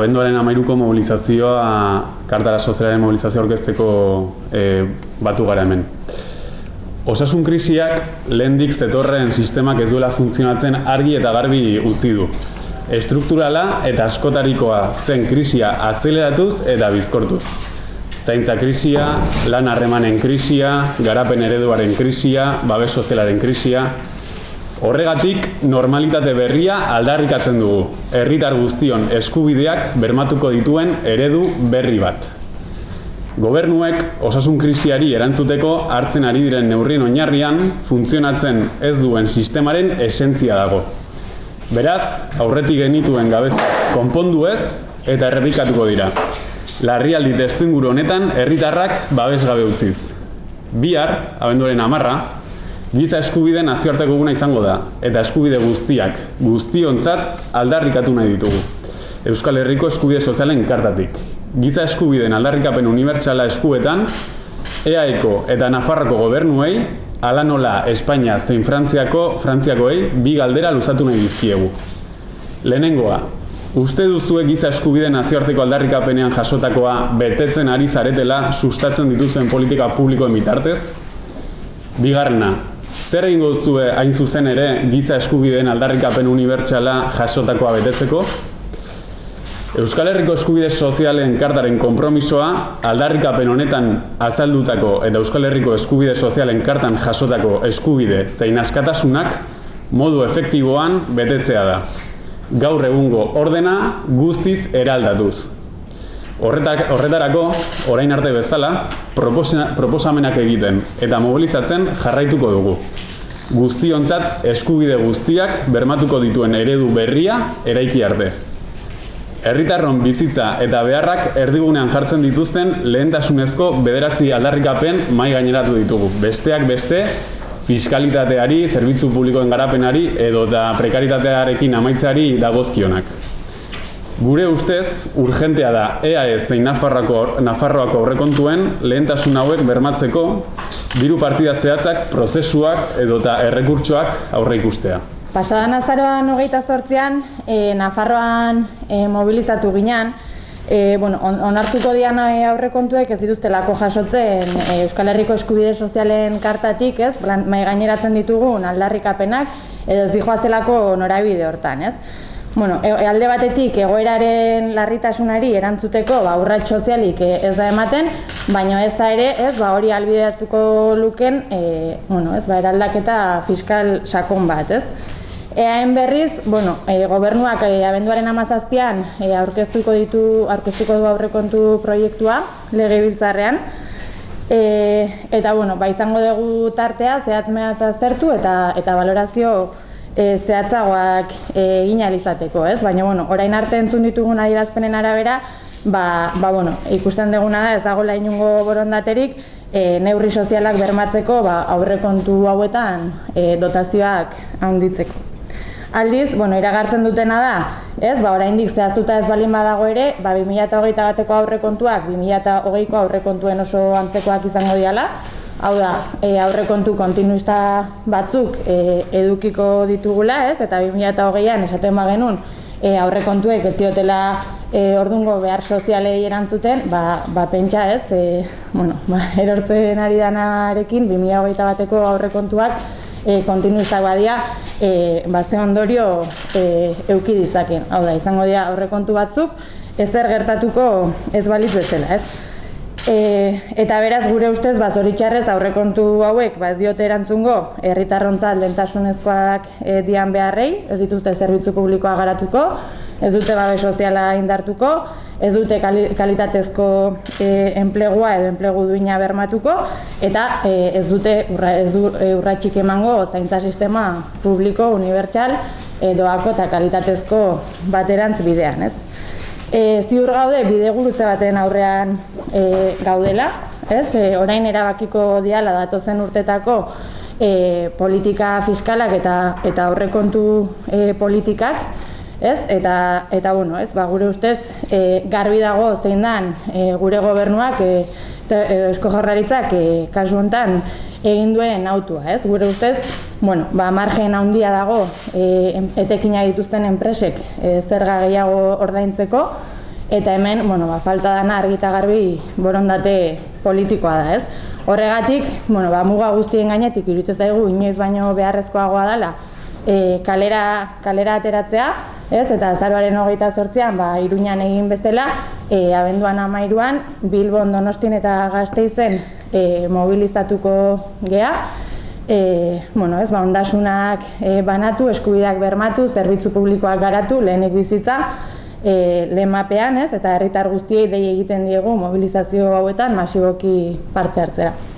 abenduaren amairuko mobilizazioa, kartara sozialaren mobilizazioa orkesteko e, batu gara hemen. Osasun krisiak lehendik zetorren sistemak ez duela funtzionatzen argi eta garbi utzi du. Estrukturala eta askotarikoa zen krisia azeleratuz eta bizkortuz. Zaintza krisia, lan harremanen krisia, garapen ereduaren krisia, babes sozialaren krisia, Horregatik, normalitate berria aldarrikatzen dugu. Herritar guztion eskubideak bermatuko dituen eredu berri bat. Gobernuek osasun krisiari erantzuteko hartzen ari diren neurrien oinarrian funtzionatzen ez duen sistemaren esentzia dago. Beraz, aurretik genituen gabez konpondu ez eta errepikatuko dira. Larrialdi testu inguru honetan herritarrak babes gabe utziz. Bihar, abenduaren amarra, Giza eskubide nazioarteko guna izango da, eta eskubide guztiak, guztiontzat aldarrikatu nahi ditugu. Euskal Herriko eskubide sozialen kartatik. Giza eskubideen aldarrikapen unibertsala eskuetan, EAEko eta Nafarroko gobernuei, ala nola Espainia zein Frantziako, Frantziakoei, bi galdera luzatu nahi dizkiegu. Lehenengoa, uste duzue giza eskubide nazioarteko aldarrikapenean jasotakoa betetzen ari zaretela sustatzen dituzuen politika publikoen bitartez? Bigarrena, Zer egingo duzue hain zuzen ere giza eskubideen aldarrikapen unibertsala jasotakoa betetzeko? Euskal Herriko eskubide sozialen kartaren konpromisoa aldarrikapen honetan azaldutako eta Euskal Herriko eskubide sozialen kartan jasotako eskubide zein askatasunak modu efektiboan betetzea da. Gaur egungo ordena guztiz eraldatuz. Horretarako, orain arte bezala, proposamenak egiten eta mobilizatzen jarraituko dugu. Guztiontzat eskubide guztiak bermatuko dituen eredu berria eraiki arte. Herritarron bizitza eta beharrak erdigunean jartzen dituzten lehentasunezko bederatzi aldarrikapen mai gaineratu ditugu. Besteak beste, fiskalitateari, zerbitzu publikoen garapenari edo da prekaritatearekin amaitzari dagozkionak. Gure ustez, urgentea da EAE zein Nafarroako, Nafarroako aurrekontuen lehentasun hauek bermatzeko diru partida zehatzak, prozesuak edota errekurtsoak aurre ikustea. Pasadan azaroan hogeita zortzean, e, Nafarroan e, mobilizatu ginean, e, bueno, on, onartuko dian aurrekontuek ez dituztelako jasotzen e, Euskal Herriko eskubide sozialen kartatik, ez, mai gaineratzen ditugun aldarrikapenak, edo ez dijoazelako norabide hortan, ez. Bueno, e, alde batetik egoeraren larritasunari erantzuteko ba, urrat sozialik e, ez da ematen, baina ez da ere, ez, ba, hori albideatuko luken, e, bueno, ez, ba, eraldaketa fiskal sakon bat, ez. Eaen berriz, bueno, e, gobernuak e, abenduaren amazazpian e, aurkeztuko ditu, aurkeztuko du aurrekontu proiektua legebiltzarrean, e, eta, bueno, ba, izango dugu tartea, zehatz aztertu eta, eta valorazio e, zehatzagoak e, egin alizateko, ez? Baina, bueno, orain arte entzun ditugun adierazpenen arabera, ba, ba, bueno, ikusten deguna da ez dagoela inungo borondaterik, e, neurri sozialak bermatzeko ba, aurrekontu hauetan e, dotazioak handitzeko. Aldiz, bueno, iragartzen dutena da, ez, ba, oraindik zehaztuta ez balin badago ere, ba, 2008 bateko aurrekontuak, 2008ko aurrekontuen oso antzekoak izango diala, Hau da, e, aurrekontu kontinuista batzuk e, edukiko ditugula, ez? Eta 2008an esaten ba genuen e, aurrekontuek ez diotela e, ordungo behar sozialei erantzuten, ba, ba pentsa, ez? E, bueno, ba, erortzen ari danarekin 2008 bateko aurrekontuak e, kontinuista badia e, ba, ondorio e, euki ditzaken. Hau da, izango dira aurrekontu batzuk ez zer gertatuko ez baliz bezala, ez? E, eta beraz gure ustez ba zoritxarrez aurrekontu hauek ba ez diote erantzungo herritarrontzat lentasunezkoak e, dian beharrei, ez dituzte zerbitzu publikoa garatuko, ez dute babe soziala indartuko, ez dute kalitatezko e, enplegua edo enplegu duina bermatuko eta e, ez dute urra, ez du, e, urratxik emango zaintza sistema publiko, unibertsal, doako eta kalitatezko baterantz bidean, ez? E, ziur gaude bidegurutze baten aurrean e, gaudela, ez? E, orain erabakiko diala datozen urtetako e, politika fiskalak eta eta aurrekontu e, politikak, ez? Eta eta bueno, ez? Ba, gure ustez e, garbi dago zein dan e, gure gobernuak e, e, Eusko Jaurlaritzak e, kasu hontan egin duen autua, ez? Gure ustez, bueno, ba, margen handia dago e, etekina dituzten enpresek e, zerga gehiago ordaintzeko, eta hemen, bueno, ba, falta dana argita garbi borondate politikoa da, ez? Horregatik, bueno, ba, muga guztien gainetik iruditzen zaigu inoiz baino beharrezkoagoa dela e, kalera, kalera ateratzea, ez? Eta azaroaren hogeita sortzean, ba, iruñan egin bezala, e, abenduan amairuan, Bilbon Donostien eta Gazteizen e, mobilizatuko gea, e, bueno, ez, ba, ondasunak e, banatu, eskubideak bermatu, zerbitzu publikoak garatu, lehenik bizitza, e, lehen mapean, ez, eta herritar guztiei dei egiten diegu mobilizazio hauetan masiboki parte hartzera.